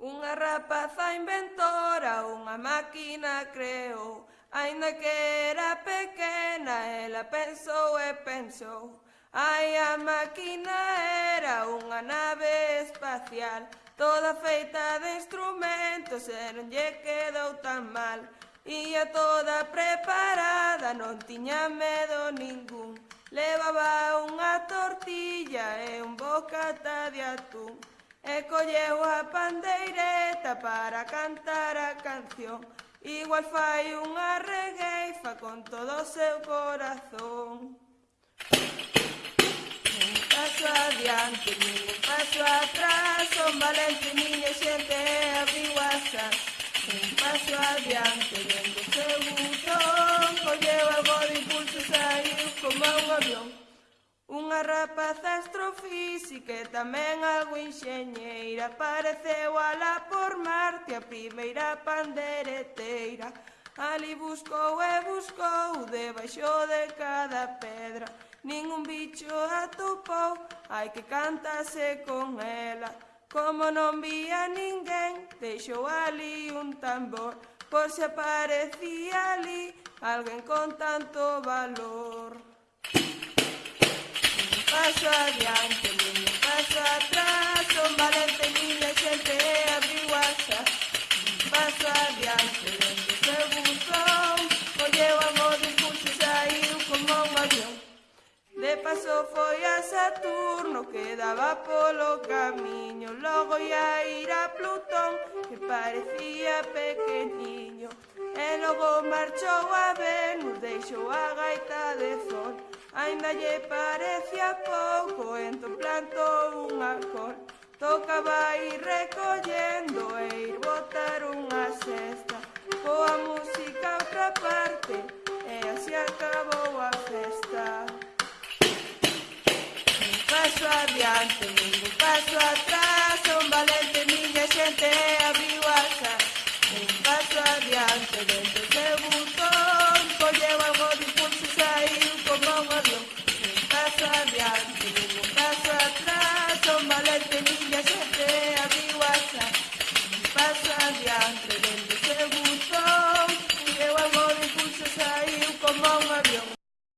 Unha rapaza inventora, unha máquina creou, Ainda que era pequena, ela pensou e pensou. Ai, a máquina era unha nave espacial, toda feita de instrumentos e non lle quedou tan mal. Ia toda preparada, non tiña medo ningún. Levaba unha tortilla e un bocata de atún. E colleu a pandeireta para cantar a canción. Igual fai unha regueifa con todo o seu corazón. Un paso adiante, un paso atrás Son valente, miña xente, abriu a san Un paso adiante, vendo o seu botón Colleu algo de impulso, saiu como un avión. Unha rapaza astrofísica e tamén algo enxeñeira Pareceu ala por Marte a primeira pandereteira. Ali buscou e buscou debaixo de cada pedra. Ningún bicho atopou, hai que cantase con ela. Como non vía ninguén, deixou ali un tambor. Por se aparecía ali alguén con tanto valor paso adiante, niño paso atrás, son valientes xente siempre abriguadas. Un paso adiante, donde se buscó, o llevamos discursos aí como un avión. De paso foi a Saturno, quedaba polo camiño, logo ia ir a Plutón, que parecía pequeniño. E logo marchou a Venus, deixou a gaita de Sol. Ainda lle parecía pouco, entón plantou unha cor Tocaba ir recollendo e ir botar unha cesta. Coa música outra parte e así acabou a festa. Un paso adiante, un paso atrás Son valente miña xente abriu asa Un paso adiante dentro de